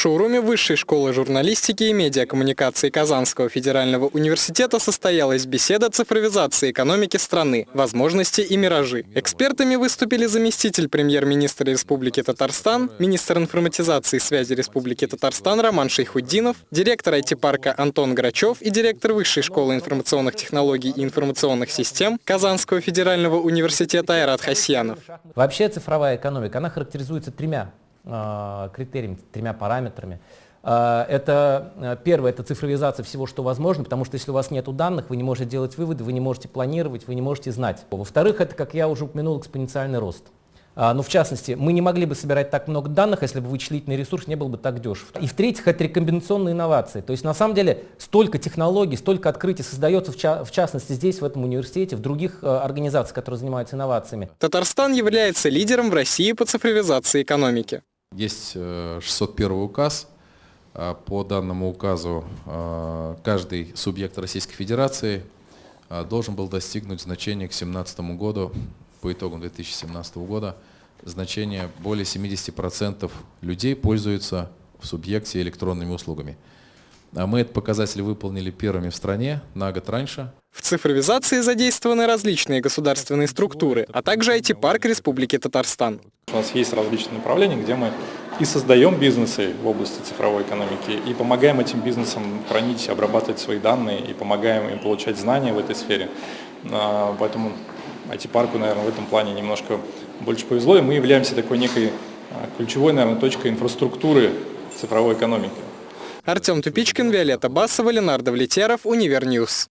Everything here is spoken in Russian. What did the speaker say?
шоуруме Высшей школы журналистики и медиакоммуникации Казанского федерального университета состоялась беседа цифровизации экономики страны, возможности и миражи. Экспертами выступили заместитель премьер-министра Республики Татарстан, министр информатизации и связи Республики Татарстан Роман Шейхуддинов, директор IT-парка Антон Грачев и директор Высшей школы информационных технологий и информационных систем Казанского федерального университета Айрат Хасьянов. Вообще цифровая экономика, она характеризуется тремя критериями, тремя параметрами. Э, это э, первое, это цифровизация всего, что возможно, потому что если у вас нет данных, вы не можете делать выводы, вы не можете планировать, вы не можете знать. Во-вторых, это, как я уже упомянул, экспоненциальный рост. Ну, в частности, мы не могли бы собирать так много данных, если бы вычислительный ресурс не был бы так дешев. И в-третьих, это рекомбинационные инновации. То есть, на самом деле, столько технологий, столько открытий создается, в частности, здесь, в этом университете, в других э, организациях, которые занимаются инновациями. Татарстан является лидером в России по цифровизации экономики. Есть 601 э, указ. А по данному указу э, каждый субъект Российской Федерации э, должен был достигнуть значения к 2017 году, по итогам 2017 года, значение более 70% людей пользуются в субъекте электронными услугами. А мы этот показатель выполнили первыми в стране на год раньше. В цифровизации задействованы различные государственные структуры, а также IT-парк Республики Татарстан. У нас есть различные направления, где мы и создаем бизнесы в области цифровой экономики, и помогаем этим бизнесам хранить, обрабатывать свои данные, и помогаем им получать знания в этой сфере. А, поэтому IT-парку, наверное, в этом плане немножко больше повезло, и мы являемся такой некой а, ключевой, наверное, точкой инфраструктуры цифровой экономики. Артем Тупичкин, Виолетта Басова, Ленардо Влетяров, Univer News.